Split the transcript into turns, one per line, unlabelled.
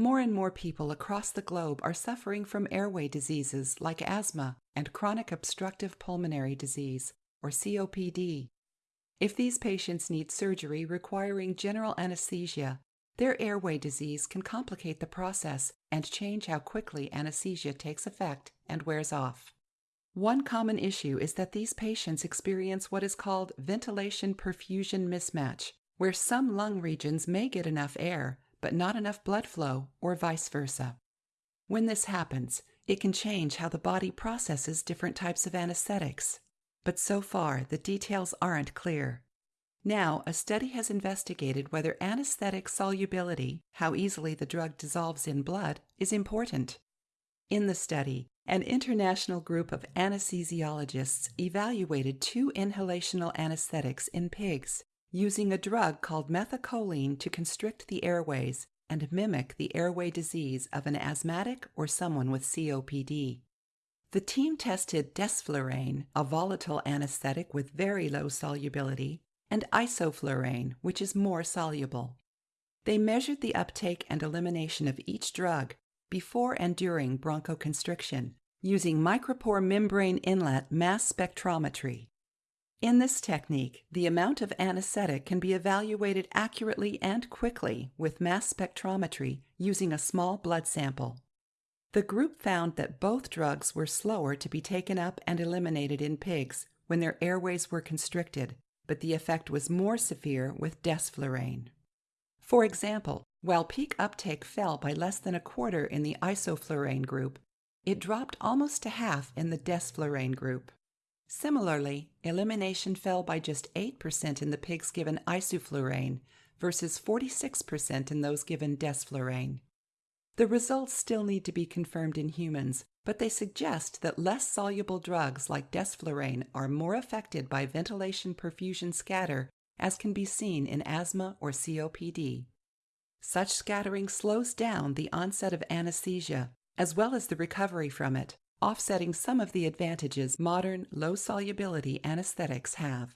More and more people across the globe are suffering from airway diseases like asthma and chronic obstructive pulmonary disease, or COPD. If these patients need surgery requiring general anesthesia, their airway disease can complicate the process and change how quickly anesthesia takes effect and wears off. One common issue is that these patients experience what is called ventilation perfusion mismatch, where some lung regions may get enough air, but not enough blood flow, or vice versa. When this happens, it can change how the body processes different types of anesthetics. But so far, the details aren't clear. Now, a study has investigated whether anesthetic solubility, how easily the drug dissolves in blood, is important. In the study, an international group of anesthesiologists evaluated two inhalational anesthetics in pigs using a drug called methacholine to constrict the airways and mimic the airway disease of an asthmatic or someone with COPD. The team tested desflurane, a volatile anesthetic with very low solubility, and isoflurane, which is more soluble. They measured the uptake and elimination of each drug before and during bronchoconstriction using micropore membrane inlet mass spectrometry. In this technique, the amount of anesthetic can be evaluated accurately and quickly with mass spectrometry using a small blood sample. The group found that both drugs were slower to be taken up and eliminated in pigs when their airways were constricted, but the effect was more severe with desflurane. For example, while peak uptake fell by less than a quarter in the isoflurane group, it dropped almost to half in the desflurane group. Similarly, elimination fell by just 8% in the pigs given isoflurane versus 46% in those given desflurane. The results still need to be confirmed in humans, but they suggest that less soluble drugs like desflurane are more affected by ventilation perfusion scatter, as can be seen in asthma or COPD. Such scattering slows down the onset of anesthesia, as well as the recovery from it, offsetting some of the advantages modern low solubility anesthetics have.